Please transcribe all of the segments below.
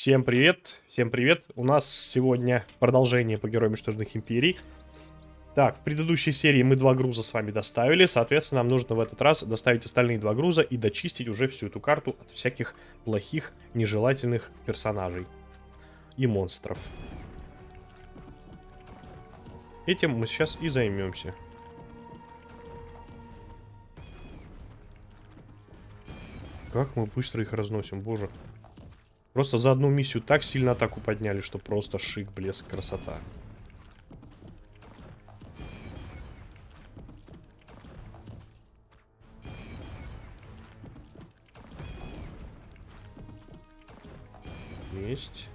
Всем привет, всем привет. У нас сегодня продолжение по Героям Мятежных Империй. Так, в предыдущей серии мы два груза с вами доставили, соответственно, нам нужно в этот раз доставить остальные два груза и дочистить уже всю эту карту от всяких плохих, нежелательных персонажей и монстров. Этим мы сейчас и займемся. Как мы быстро их разносим, боже. Просто за одну миссию так сильно атаку подняли, что просто шик, блеск, красота. Есть.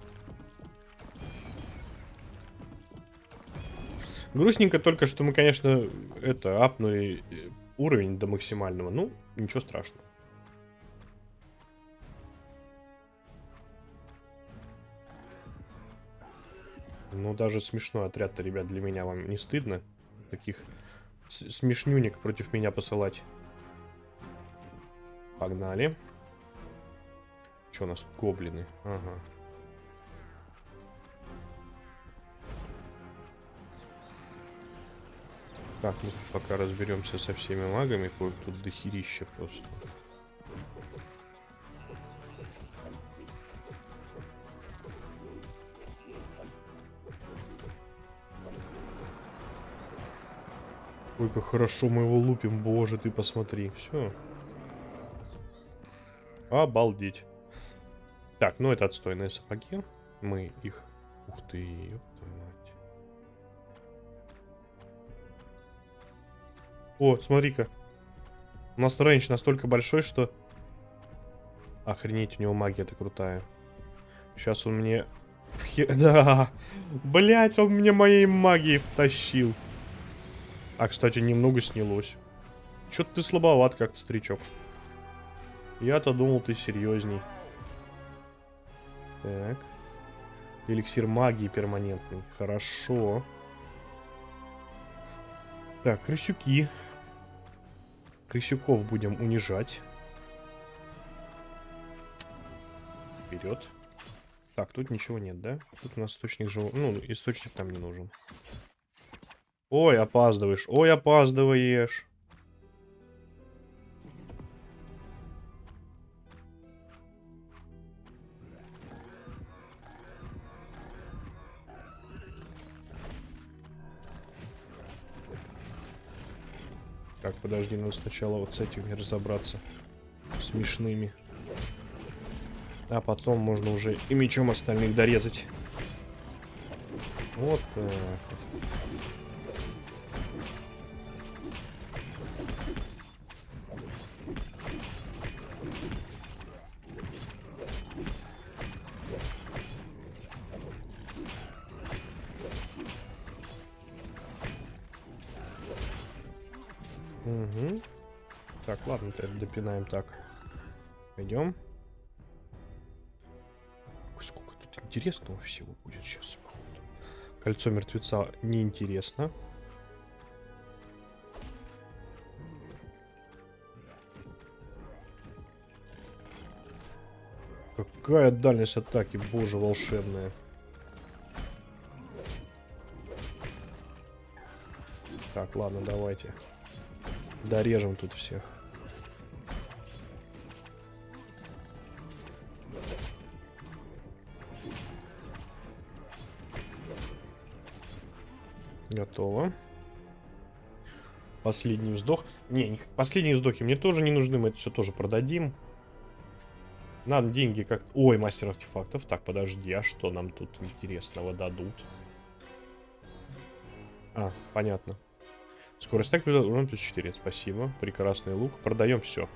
Грустненько только, что мы, конечно, это, апнули уровень до максимального. Ну, ничего страшного. Ну, даже смешной отряд-то, ребят, для меня вам не стыдно? Таких смешнюник против меня посылать. Погнали. Что у нас? Гоблины. Ага. Так, мы пока разберемся со всеми магами. Тут дохерища просто. Как хорошо мы его лупим, боже, ты посмотри. Все. Обалдеть. Так, ну это отстойные сапоги. Мы их... Ух ты. О, смотри-ка. У нас рейндж настолько большой, что... Охренеть, у него магия-то крутая. Сейчас он мне... Да, блять, он мне моей магией втащил. А, кстати, немного снялось. Чё-то ты слабоват как-то, старичок. Я-то думал, ты серьезней. Так. Эликсир магии перманентный. Хорошо. Так, крысюки. Крысюков будем унижать. Вперед. Так, тут ничего нет, да? Тут у нас источник живого... Ну, источник там не нужен. Ой, опаздываешь. Ой, опаздываешь. Так, подожди, надо сначала вот с этими разобраться. Смешными. А потом можно уже и мечом остальных дорезать. Вот так. Допинаем так. Пойдем. Сколько тут интересного всего будет сейчас. Кольцо мертвеца неинтересно. Какая дальность атаки, боже, волшебная. Так, ладно, давайте. Дорежем тут всех. Готово. Последний вздох. Не, последние вздохи мне тоже не нужны, мы это все тоже продадим. Нам деньги как... Ой, мастер артефактов. Так, подожди, а что нам тут интересного дадут? А, понятно. Скорость так урон плюс 4. Спасибо. Прекрасный лук. Продаем все.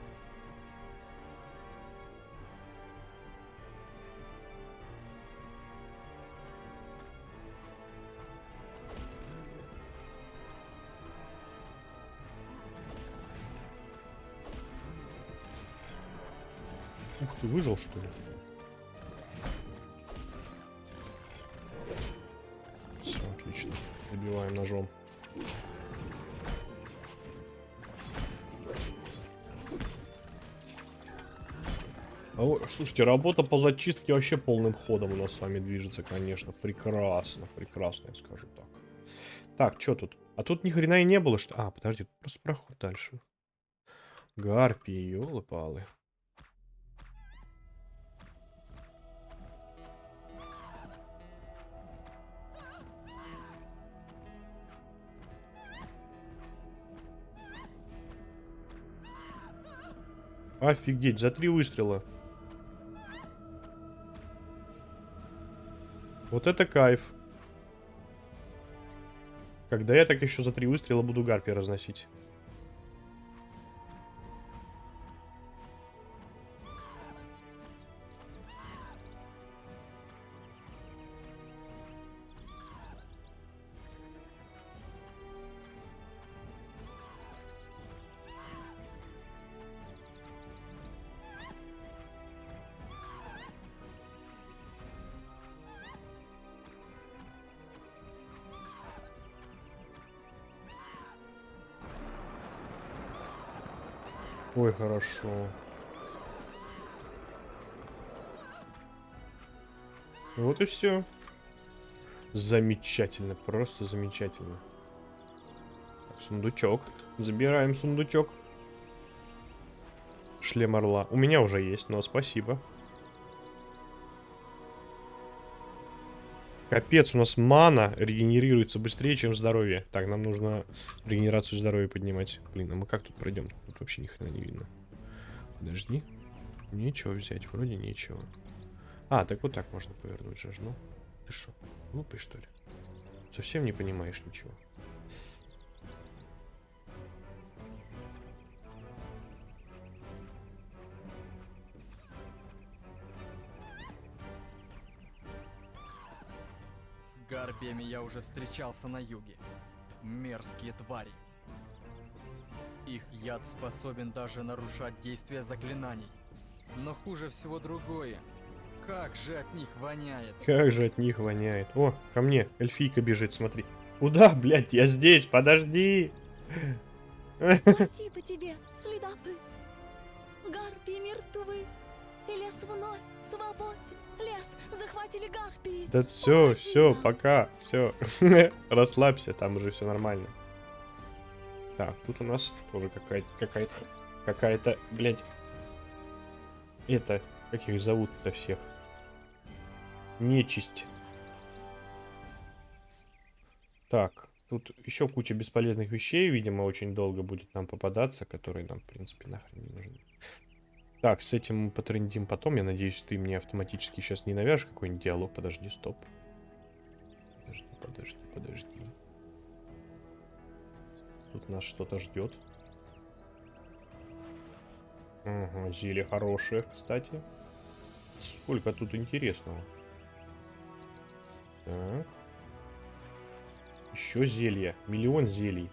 Ты, выжил что ли? Все, отлично. Добиваем ножом. О, слушайте, работа по зачистке вообще полным ходом у нас с вами движется, конечно. Прекрасно, прекрасно, я скажу так. Так, что тут? А тут ни хрена и не было, что... А, подожди, просто проход дальше. Гарпии, елы-палы. Офигеть, за три выстрела. Вот это кайф. Когда я так еще за три выстрела буду гарпи разносить. Хорошо. Вот и все. Замечательно, просто замечательно. Сундучок. Забираем сундучок. Шлем орла. У меня уже есть, но спасибо. Капец, у нас мана регенерируется быстрее, чем здоровье. Так, нам нужно регенерацию здоровья поднимать. Блин, а мы как тут пройдем? Тут вообще ни хрена не видно. Подожди. Нечего взять, вроде нечего. А, так вот так можно повернуть же, ну. Ты что, глупый что ли? Совсем не понимаешь ничего. Гарпиями я уже встречался на юге. Мерзкие твари. Их яд способен даже нарушать действие заклинаний. Но хуже всего другое. Как же от них воняет. Как же от них воняет. О, ко мне эльфийка бежит, смотри. Куда, блядь, я здесь, подожди. Спасибо тебе, следопыт. Лес вновь свободен. Лес захватили гарпии. Да все, все, пока, все. Расслабься, там уже все нормально. Так, тут у нас тоже какая-то, какая-то, какая-то, блядь. Это, как их зовут-то всех? Нечисть. Так, тут еще куча бесполезных вещей, видимо, очень долго будет нам попадаться, которые нам, в принципе, нахрен не нужны. Так, с этим мы потрендим потом. Я надеюсь, ты мне автоматически сейчас не навяжешь какой-нибудь диалог. Подожди, стоп. Подожди, подожди, подожди. Тут нас что-то ждет. Ага, зелье хорошее, кстати. Сколько тут интересного. Так. Еще зелья. Миллион зелий.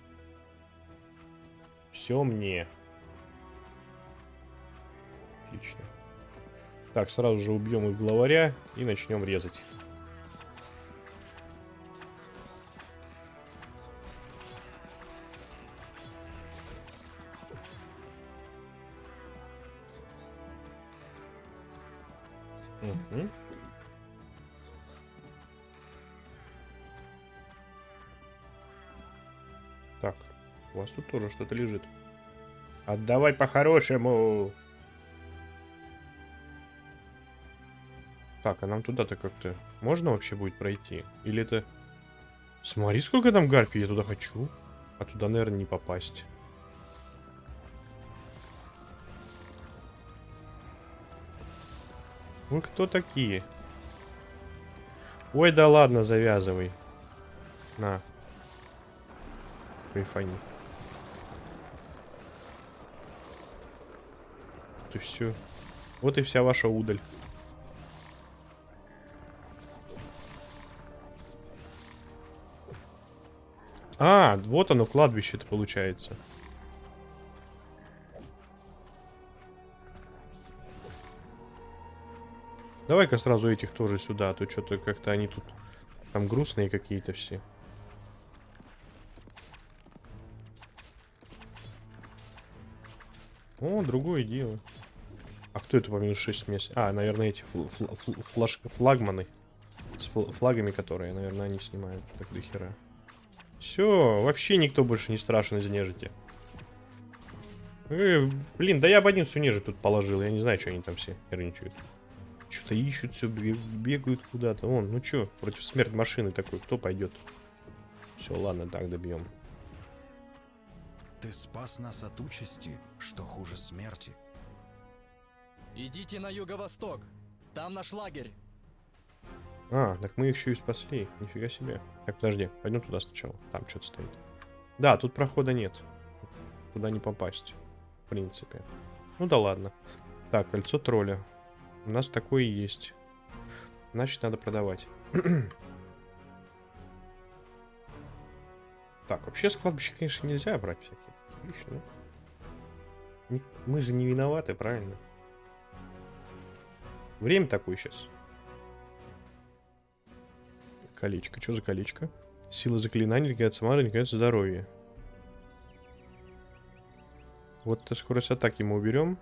Все мне. Отлично. Так, сразу же убьем их главаря и начнем резать. Так, у вас тут тоже что-то лежит. Отдавай по-хорошему. Так, а нам туда-то как-то можно вообще будет пройти? Или это... Смотри, сколько там гарпий, я туда хочу. А туда, наверное, не попасть. Вы кто такие? Ой, да ладно, завязывай. На. Кайфани. Вот и все. Вот и вся ваша удаль. А, вот оно, кладбище-то получается. Давай-ка сразу этих тоже сюда, а то что-то как-то они тут там грустные какие-то все. О, другое дело. А кто это по минус 6 месяцев? А, наверное, эти фл фл фл флагманы. С фл флагами, которые, наверное, они снимают. Так до хера. Все, вообще никто больше не страшен из нежити. Э, блин, да я бы одинцу нежить тут положил. Я не знаю, что они там все херничают. Что-то ищут, все бегают куда-то. Вон, ну что, против смерть машины такой, кто пойдет? Все, ладно, так добьем. Ты спас нас от участи, что хуже смерти. Идите на юго-восток. Там наш лагерь. А, так мы их еще и спасли. Нифига себе. Так, подожди, пойдем туда сначала. Там что-то стоит. Да, тут прохода нет. Туда не попасть. В принципе. Ну да ладно. Так, кольцо тролля. У нас такое есть. Значит, надо продавать. так, вообще с кладбища, конечно, нельзя брать всякие вещи, ну. Мы же не виноваты, правильно? Время такое сейчас. Колечко. Что за колечко? Сила заклинаний, ликвидация маны, ликвидация здоровья. Вот скорость атаки мы уберем.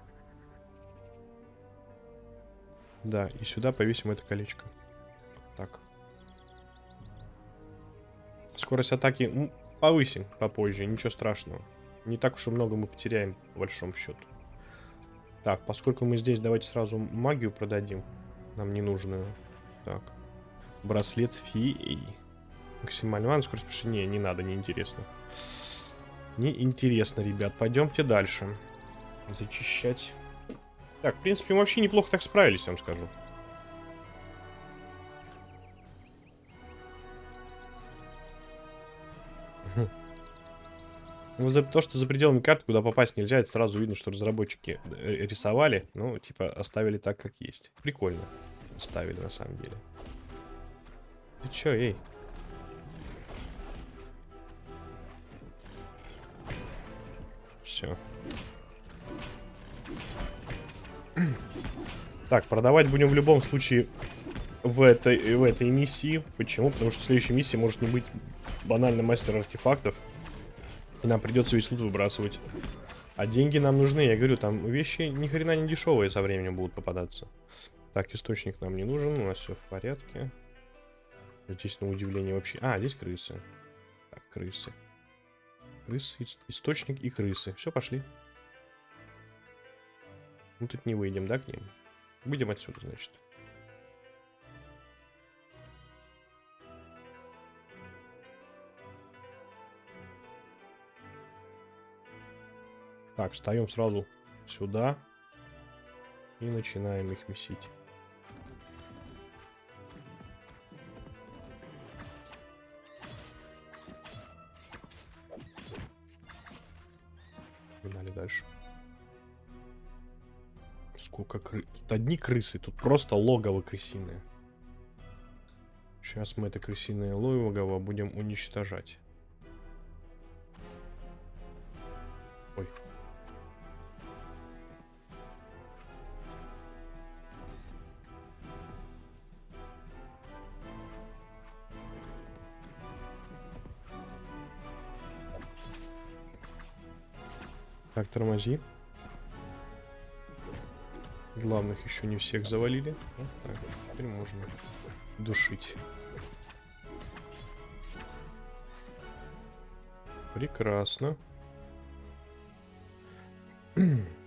Да, и сюда повесим это колечко. Так. Скорость атаки повысим попозже, ничего страшного. Не так уж и много мы потеряем, по большому счету. Так, поскольку мы здесь, давайте сразу магию продадим. Нам ненужную. Так. Браслет феи. Максимальный ван, скорость пиши. Не, не надо, неинтересно. Неинтересно, ребят. Пойдемте дальше. Зачищать. Так, в принципе, мы вообще неплохо так справились, я вам скажу. Ну, за то, что за пределами карты, куда попасть нельзя, это сразу видно, что разработчики рисовали, ну, типа, оставили так, как есть. Прикольно. Оставили, на самом деле. Ты чё, эй? Все. Так, продавать будем в любом случае в этой, в этой миссии. Почему? Потому что в следующей миссии может не быть банальный мастер артефактов. И нам придется весь лут выбрасывать. А деньги нам нужны, я говорю, там вещи ни хрена не дешевые со временем будут попадаться. Так, источник нам не нужен, у нас все в порядке. Здесь на удивление вообще... А, здесь крысы. Так, крысы. Крысы, источник и крысы. Все, пошли. Мы тут не выйдем, да, к ним? Выйдем отсюда, значит. Так, встаем сразу сюда. И начинаем их месить. Сколько крыс. Тут одни крысы, тут просто логово крысиное. Сейчас мы это крысиное логово будем уничтожать. Ой. Так, тормози. Главных еще не всех завалили. Вот так, теперь можно душить. Прекрасно.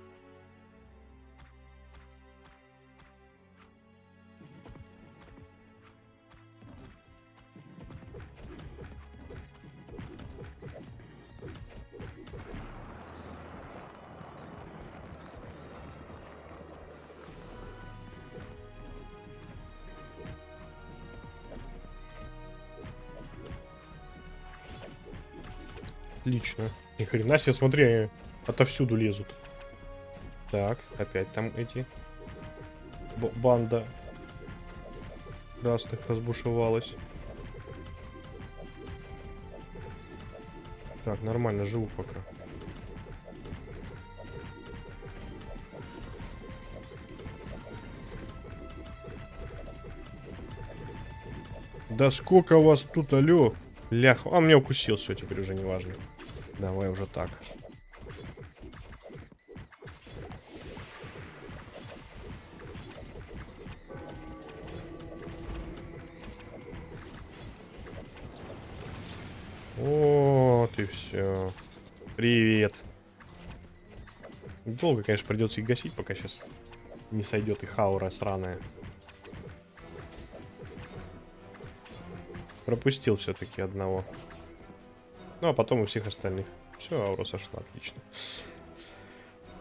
Отлично. Ни хрена себе, смотри, они отовсюду лезут. Так, опять там эти... Б банда красных разбушевалась. Так, нормально, живу пока. Да сколько вас тут, алё? Лях, а меня укусил, все, теперь уже не важно. Давай уже так. Вот и все. Привет. Долго, конечно, придется их гасить, пока сейчас не сойдет их аура сраная. Пропустил все-таки одного. Ну, а потом у всех остальных. Все, аура сошла, отлично.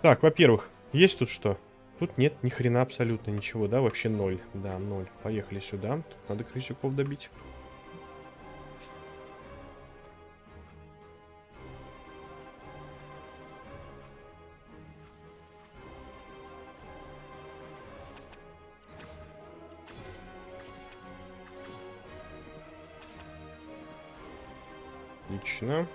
Так, во-первых, есть тут что? Тут нет ни хрена абсолютно ничего, да? Вообще ноль. Да, ноль. Поехали сюда. Тут надо крысюков добить. Отлично.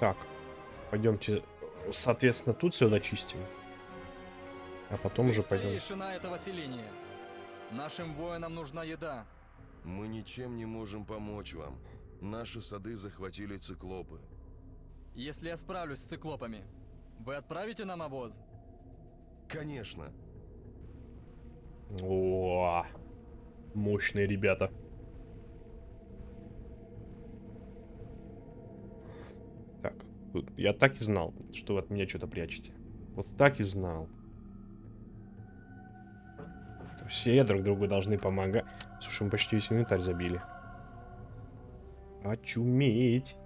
Так, пойдемте, соответственно, тут все дочистим. А потом Ты уже пойдем. старейшина этого селения. Нашим воинам нужна еда. Мы ничем не можем помочь вам. Наши сады захватили циклопы. Если я справлюсь с циклопами, вы отправите нам обоз? Конечно. О, мощные ребята. Так, я так и знал, что вы от меня что-то прячете. Вот так и знал. Все друг другу должны помогать. Слушай, мы почти весь инвентарь забили. Очуметь.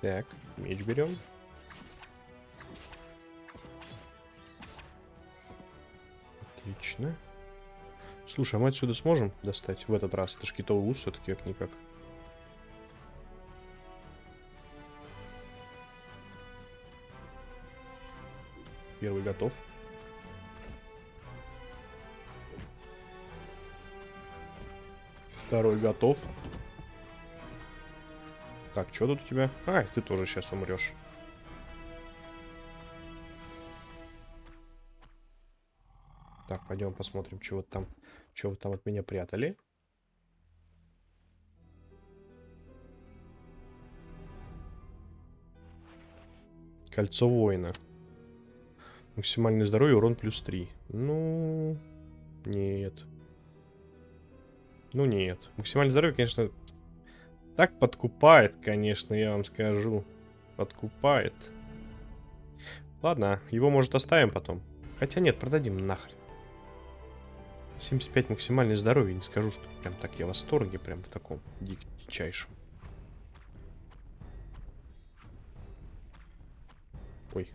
Так, меч берем. Отлично. Слушай, а мы отсюда сможем достать в этот раз? Это ж китовый ус все-таки как-никак. Первый готов. Второй готов. Так, что тут у тебя? А, ты тоже сейчас умрешь. Так, пойдем посмотрим, вот там, что вы там от меня прятали. Кольцо воина. Максимальное здоровье, урон плюс 3. Ну, нет. Ну, нет. Максимальное здоровье, конечно, так подкупает, конечно, я вам скажу. Подкупает. Ладно, его, может, оставим потом. Хотя нет, продадим нахрен. 75 максимальное здоровье. Не скажу, что прям так я в восторге, прям в таком дичайшем. Ой.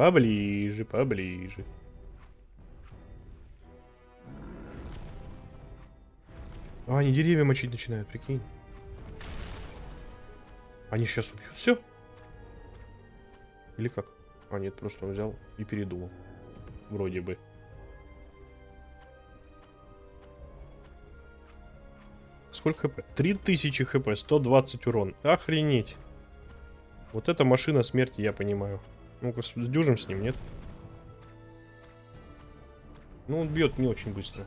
Поближе, поближе. А, они деревья мочить начинают, прикинь. Они сейчас убьют. Все. Или как? А, нет, просто он взял и передумал. Вроде бы. Сколько хп? 3000 хп, 120 урон. Охренеть. Вот эта машина смерти, я понимаю. Ну-ка, сдюжим с ним, нет? Ну, он бьет не очень быстро.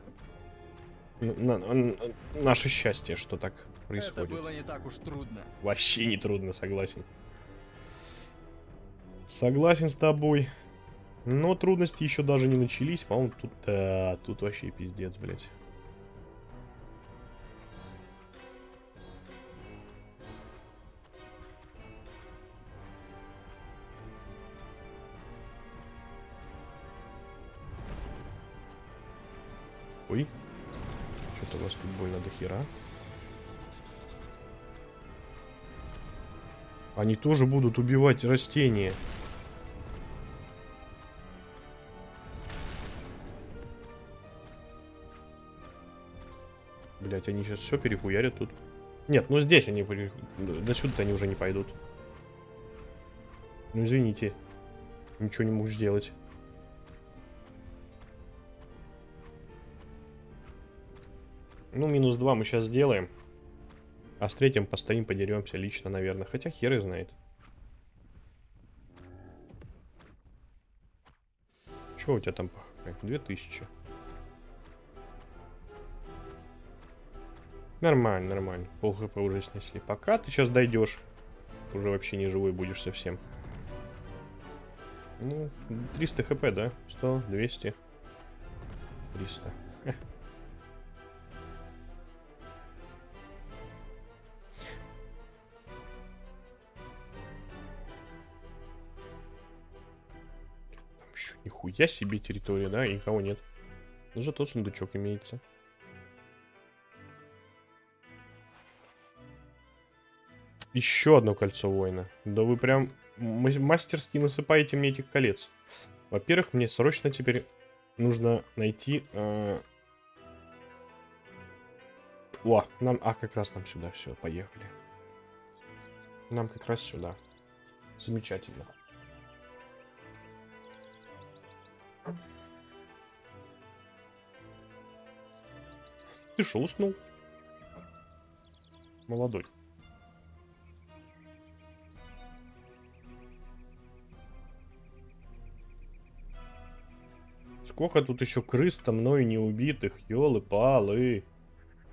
Н- на- на- наше счастье, что так происходит. Это было не так уж трудно. Вообще не трудно, согласен. Согласен с тобой. Но трудности еще даже не начались. По-моему, тут, да, тут вообще пиздец, блядь. Хера. Они тоже будут убивать растения. Блять, они сейчас все перехуярят тут. Нет, ну здесь они... До сюда они уже не пойдут. Ну извините. Ничего не могу сделать. Ну, минус 2 мы сейчас сделаем. А с третьим постоим, подеремся лично, наверное. Хотя хер и знает. Что у тебя там хп? 2000. Нормально, нормально. Пол хп уже снесли. Пока ты сейчас дойдешь, уже вообще не живой будешь совсем. Ну, 300 хп, да? 100, 200, 300. Нихуя себе территория, да? И никого нет. Но зато сундучок имеется. Еще одно кольцо воина. Да вы прям ма- мастерски насыпаете мне этих колец. Во-первых, мне срочно теперь нужно найти... э, О, нам... А, как раз нам сюда. Все, поехали. Нам как раз сюда. Замечательно. Ты шо, уснул? Молодой. Сколько тут еще крыс-то мною не убитых, елы-палы.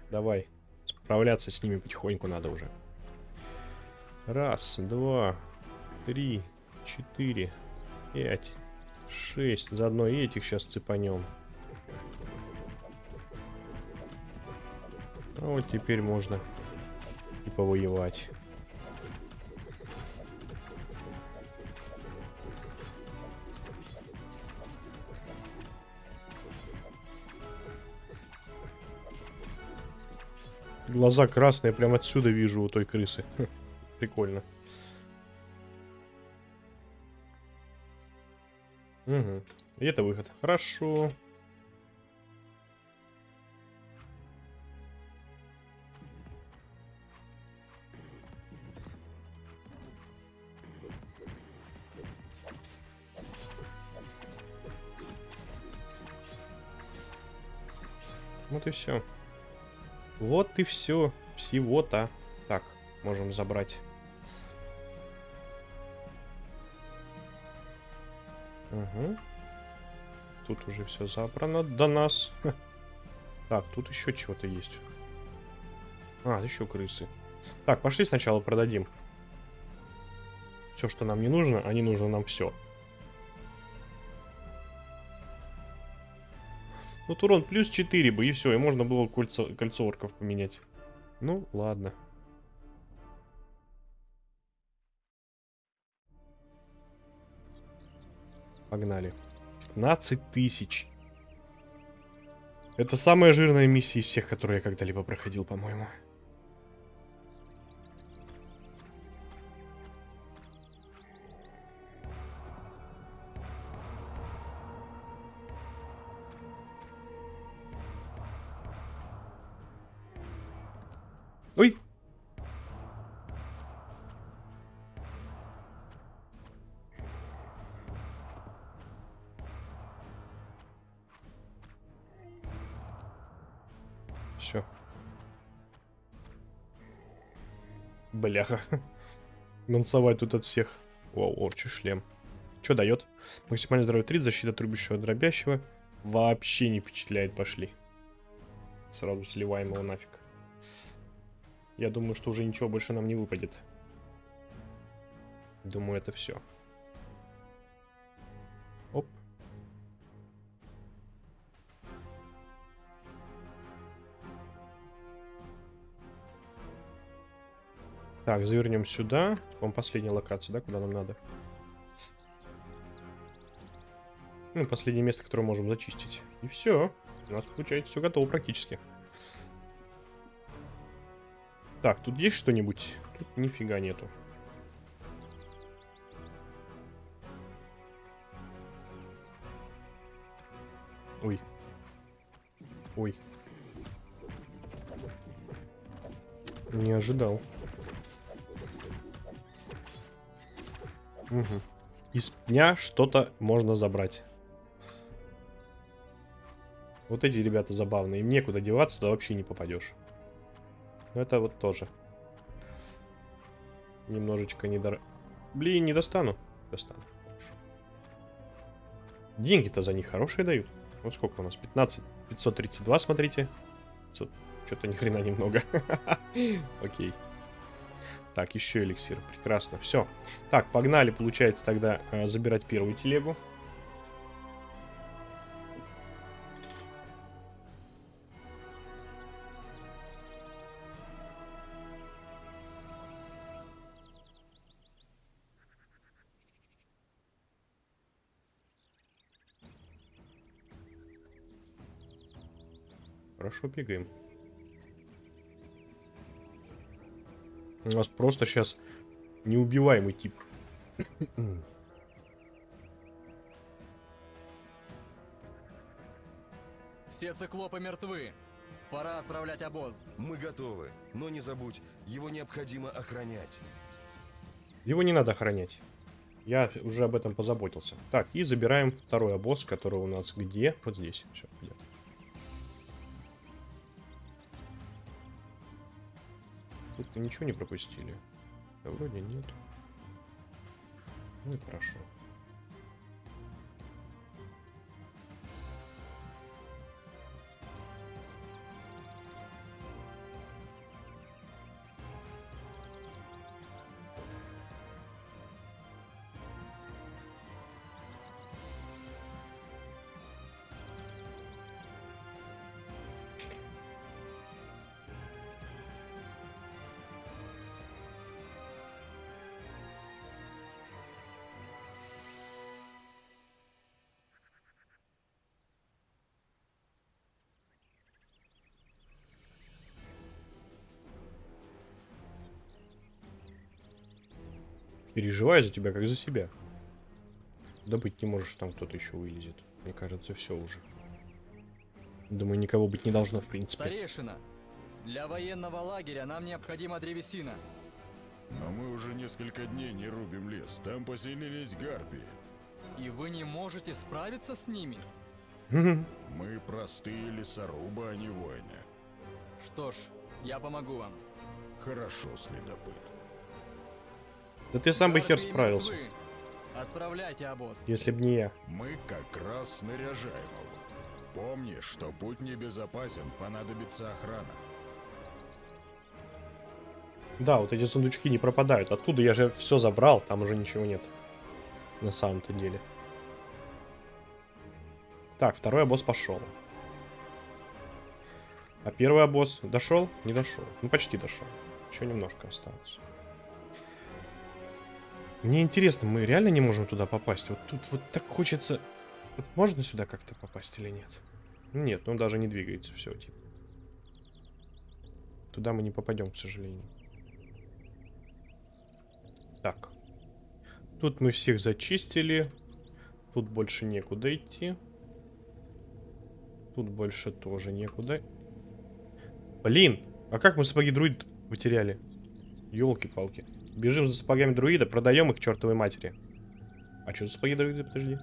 Давай, справляться с ними потихоньку надо уже. Раз, два, три, четыре, пять, шесть. Заодно и этих сейчас цепанем. А вот теперь можно и повоевать. Глаза красные, прям отсюда вижу у той крысы. Прикольно. Угу. И это выход. Хорошо. Вот и все. Вот и все. Всего-то. Так, можем забрать. Угу. Тут уже все забрано до нас. Так, тут еще чего-то есть. А, еще крысы. Так, пошли сначала продадим. Все, что нам не нужно, а не нужно нам все. Вот урон плюс 4 бы, и все, и можно было кольцо, кольцо орков поменять. Ну, ладно. Погнали. 15 тысяч. Это самая жирная миссия из всех, которые я когда-либо проходил, по-моему. Ой! Бляха. Мансовать тут от всех. Вау, орчий шлем. Что дает? Максимальное здоровье 3, защита трубящего дробящего. Вообще не впечатляет, пошли. Сразу сливаем его нафиг. Я думаю, что уже ничего больше нам не выпадет. Думаю, это все. Так, завернем сюда. Вам последняя локация, да, куда нам надо? Ну, последнее место, которое можем зачистить. И все. У нас получается все готово практически. Так, тут есть что-нибудь? Тут нифига нету. Ой. Ой. Не ожидал. Угу. Из пня что-то можно забрать. Вот эти ребята забавные. Им некуда деваться, туда вообще не попадешь. Но это вот тоже. Немножечко не дор... Блин, не достану. Достану. Деньги-то за них хорошие дают. Вот сколько у нас? 15, 532, смотрите. Что-то ни хрена немного. Окей. Так, еще эликсир. Прекрасно. Все. Так, погнали, получается, тогда э, забирать первую телегу. Хорошо бегаем. У нас просто сейчас неубиваемый тип. Все циклопы мертвы. Пора отправлять обоз. Мы готовы, но не забудь, его необходимо охранять. Его не надо охранять. Я уже об этом позаботился. Так, и забираем второй обоз, который у нас где? Вот здесь. Все, где Мы ничего не пропустили. Да вроде нет. Ну и хорошо. Переживаю за тебя, как за себя. Да быть не можешь, там кто-то еще вылезет. Мне кажется, все уже. Думаю, никого быть не должно, в принципе. Старейшина, для военного лагеря нам необходима древесина. Но мы уже несколько дней не рубим лес. Там поселились гарпии. И вы не можете справиться с ними? Мы простые лесорубы, а не воины. Что ж, я помогу вам. Хорошо, следопыт. Да ты сам бы хер справился. Отправляйте обоз. если б не я. Мы как раз снаряжаем его. Помни, что путь небезопасен, понадобится охрана. Да, вот эти сундучки не пропадают. Оттуда я же все забрал, там уже ничего нет. На самом-то деле. Так, второй обоз пошел. А первый обоз дошел? Не дошел. Ну, почти дошел. Еще немножко осталось. Мне интересно, мы реально не можем туда попасть? Вот тут вот так хочется... Вот можно сюда как-то попасть или нет? Нет, он даже не двигается, все, типа. Туда мы не попадем, к сожалению. Так. Тут мы всех зачистили. Тут больше некуда идти. Тут больше тоже некуда. Блин, а как мы сапоги друид потеряли? Елки-палки. Бежим за сапогами друида, продаем их чертовой матери. А что за сапоги друида, подожди?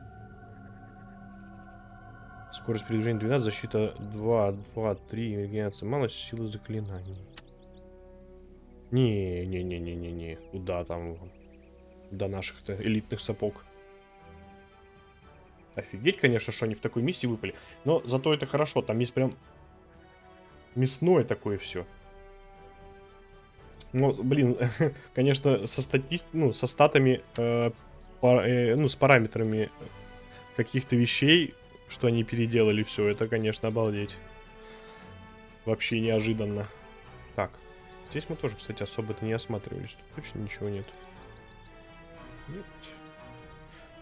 Скорость передвижения 12, защита 2, 2, 3, регенерация мало, силы заклинаний. Не-не-не-не-не-не. Куда там? До наших-то элитных сапог. Офигеть, конечно, что они в такой миссии выпали. Но зато это хорошо. Там есть прям мясное такое все. Ну, блин, конечно, со статист... ну, со статами, э, па- э, ну, с параметрами каких-то вещей, что они переделали все, это, конечно, обалдеть. Вообще неожиданно. Так, здесь мы тоже, кстати, особо-то не осматривались. Тут точно ничего нет. Нет.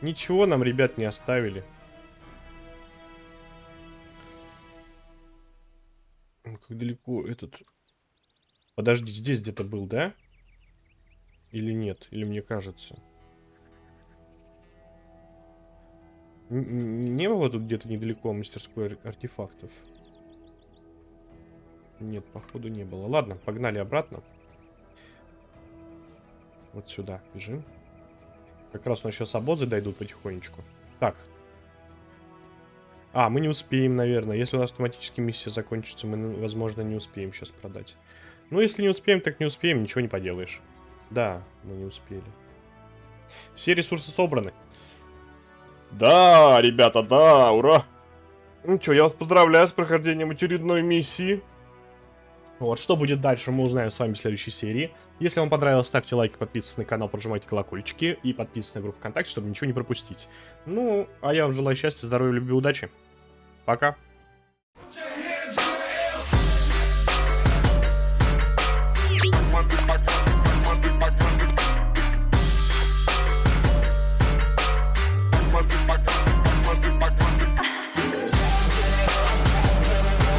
Ничего нам, ребят, не оставили. Как далеко этот... Подожди, здесь где-то был, да? Или нет? Или мне кажется? Н- Не было тут где-то недалеко мастерской ар- артефактов? Нет, походу не было. Ладно, погнали обратно. Вот сюда бежим. Как раз у нас сейчас обозы дойдут потихонечку. Так. А, мы не успеем, наверное. Если у нас автоматически миссия закончится, мы, ну, возможно, не успеем сейчас продать. Ну, если не успеем, так не успеем, ничего не поделаешь. Да, мы не успели. Все ресурсы собраны. Да, ребята, да, ура! Ну что, я вас поздравляю с прохождением очередной миссии. Вот, что будет дальше, мы узнаем с вами в следующей серии. Если вам понравилось, ставьте лайки, подписывайтесь на канал, прожимайте колокольчики и подписывайтесь на группу ВКонтакте, чтобы ничего не пропустить. Ну, а я вам желаю счастья, здоровья, любви, удачи. Пока.